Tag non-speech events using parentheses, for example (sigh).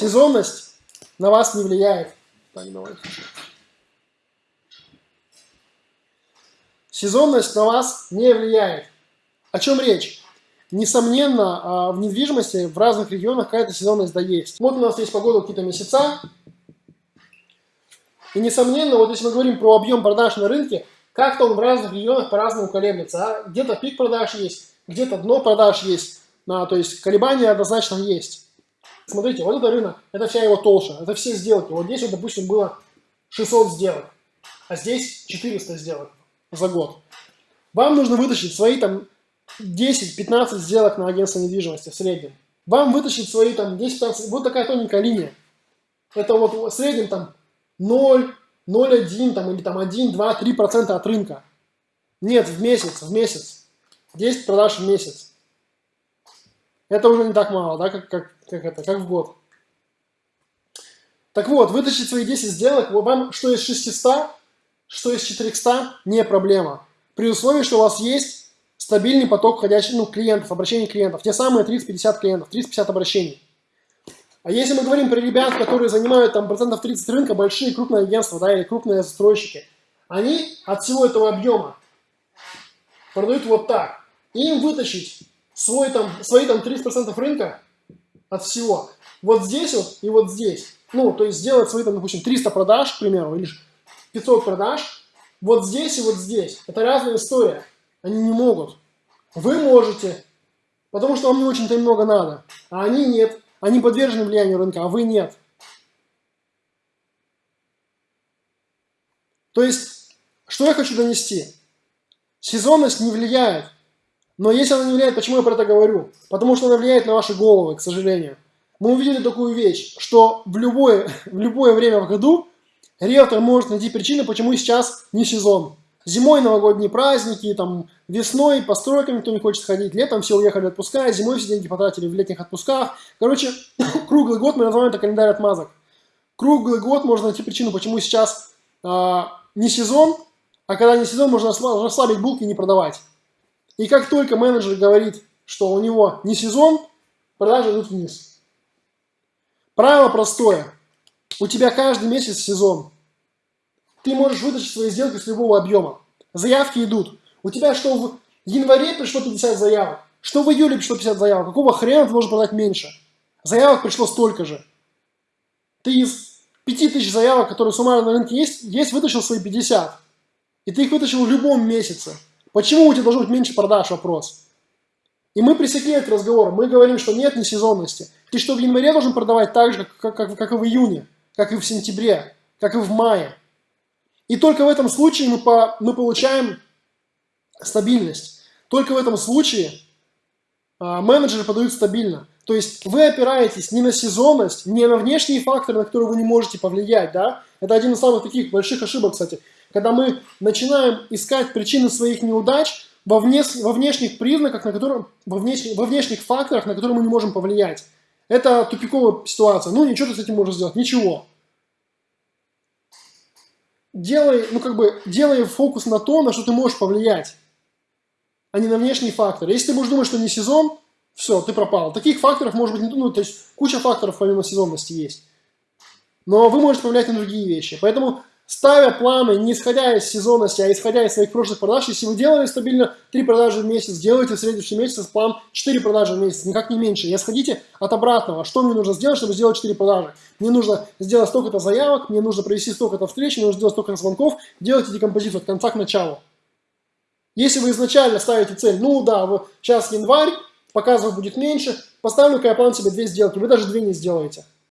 сезонность на вас не влияет. Сезонность на вас не влияет. О чем речь? Несомненно, а, в недвижимости в разных регионах какая-то сезонность да есть. Вот у нас есть погода какие-то месяца. И несомненно, вот если мы говорим про объем продаж на рынке, как-то он в разных регионах по-разному колеблется. А? Где-то пик продаж есть, где-то дно продаж есть. А, то есть колебания однозначно есть. Смотрите, вот это рынок, это вся его толща, это все сделки. Вот здесь, вот, допустим, было 600 сделок, а здесь 400 сделок за год. Вам нужно вытащить свои там 10-15 сделок на агентство недвижимости в среднем. Вам вытащить свои там 10-15, вот такая тоненькая линия. Это вот в среднем там 0, 0,1 там, или там 1, 2, 3 процента от рынка. Нет, в месяц, в месяц. 10 продаж в месяц. Это уже не так мало, да, как, как, как, это, как в год. Так вот, вытащить свои 10 сделок, вам что из 600, что из 400 не проблема. При условии, что у вас есть стабильный поток входящих ну, клиентов, обращений клиентов. Те самые 30-50 клиентов, 30-50 обращений. А если мы говорим про ребят, которые занимают там процентов 30 рынка, большие крупные агентства, да, или крупные застройщики, они от всего этого объема продают вот так. им вытащить свой, там, свои там 30% рынка от всего, вот здесь вот и вот здесь, ну, то есть сделать свои там, допустим, 300 продаж, к примеру, или 500 продаж, вот здесь и вот здесь. Это разная история. Они не могут. Вы можете, потому что вам не очень-то много надо, а они нет. Они подвержены влиянию рынка, а вы нет. То есть, что я хочу донести? Сезонность не влияет. Но если она не влияет, почему я про это говорю? Потому что она влияет на ваши головы, к сожалению. Мы увидели такую вещь, что в любое, (laughs) в любое время в году риэлтор может найти причины, почему сейчас не сезон. Зимой новогодние праздники, там, весной по стройкам никто не хочет ходить, летом все уехали отпуска, зимой все деньги потратили в летних отпусках. Короче, (coughs) круглый год мы называем это календарь отмазок. Круглый год можно найти причину, почему сейчас э, не сезон, а когда не сезон, можно расслабить булки и не продавать. И как только менеджер говорит, что у него не сезон, продажи идут вниз. Правило простое. У тебя каждый месяц сезон. Ты можешь вытащить свои сделки с любого объема. Заявки идут. У тебя что в январе пришло 50 заявок, что в июле пришло 50 заявок. Какого хрена ты должен продать меньше? Заявок пришло столько же. Ты из 5000 заявок, которые суммарно на рынке есть, есть вытащил свои 50. И ты их вытащил в любом месяце. Почему у тебя должно быть меньше продаж? Вопрос. И мы пресекли этот разговор. Мы говорим, что нет несезонности. Ты что, в январе должен продавать так же, как, как, как и в июне, как и в сентябре, как и в мае. И только в этом случае мы, по, мы получаем стабильность. Только в этом случае а, менеджеры подают стабильно. То есть вы опираетесь не на сезонность, не на внешние факторы, на которые вы не можете повлиять. Да? Это один из самых таких больших ошибок, кстати. Когда мы начинаем искать причины своих неудач во, вне, во внешних признаках, на которых, во, внешних, во внешних факторах, на которые мы не можем повлиять. Это тупиковая ситуация. Ну, ничего ты с этим можешь сделать. Ничего делай, ну как бы, делай фокус на то, на что ты можешь повлиять, а не на внешний фактор. Если ты будешь думать, что не сезон, все, ты пропал. Таких факторов может быть, ну, то есть куча факторов помимо сезонности есть. Но вы можете повлиять на другие вещи. Поэтому ставя планы не исходя из сезонности, а исходя из своих прошлых продаж, если вы делали стабильно 3 продажи в месяц, делайте в следующем месяце план 4 продажи в месяц, никак не меньше. Не сходите от обратного. Что мне нужно сделать, чтобы сделать 4 продажи? Мне нужно сделать столько-то заявок, мне нужно провести столько-то встреч, мне нужно сделать столько-то звонков. Делайте декомпозицию от конца к началу. Если вы изначально ставите цель, ну да, вот сейчас январь, показов будет меньше, поставлю-ка я план себе 2 сделки, вы даже 2 не сделаете.